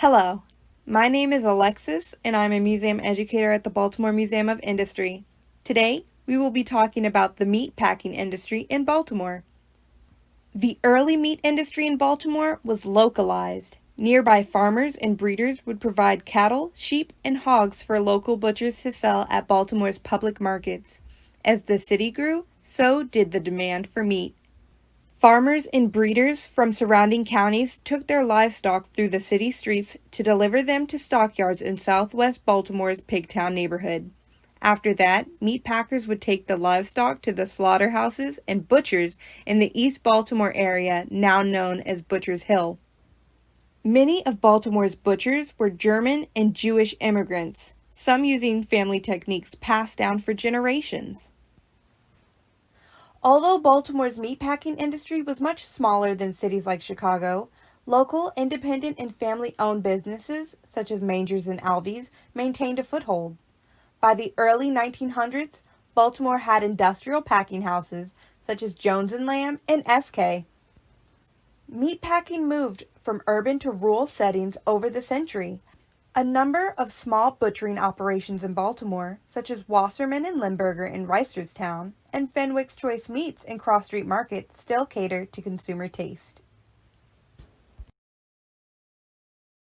Hello, my name is Alexis and I'm a museum educator at the Baltimore Museum of Industry. Today, we will be talking about the meat packing industry in Baltimore. The early meat industry in Baltimore was localized. Nearby farmers and breeders would provide cattle, sheep, and hogs for local butchers to sell at Baltimore's public markets. As the city grew, so did the demand for meat. Farmers and breeders from surrounding counties took their livestock through the city streets to deliver them to stockyards in southwest Baltimore's Pigtown neighborhood. After that, meat packers would take the livestock to the slaughterhouses and butchers in the East Baltimore area, now known as Butcher's Hill. Many of Baltimore's butchers were German and Jewish immigrants, some using family techniques passed down for generations. Although Baltimore's meatpacking industry was much smaller than cities like Chicago, local, independent, and family-owned businesses, such as Mangers and Alvy's, maintained a foothold. By the early 1900s, Baltimore had industrial packing houses, such as Jones & Lamb and Esskay. Meatpacking moved from urban to rural settings over the century, a number of small butchering operations in Baltimore, such as Wasserman and Lemberger in Reisterstown, and Fenwick's Choice Meats in Cross Street Market still cater to consumer taste.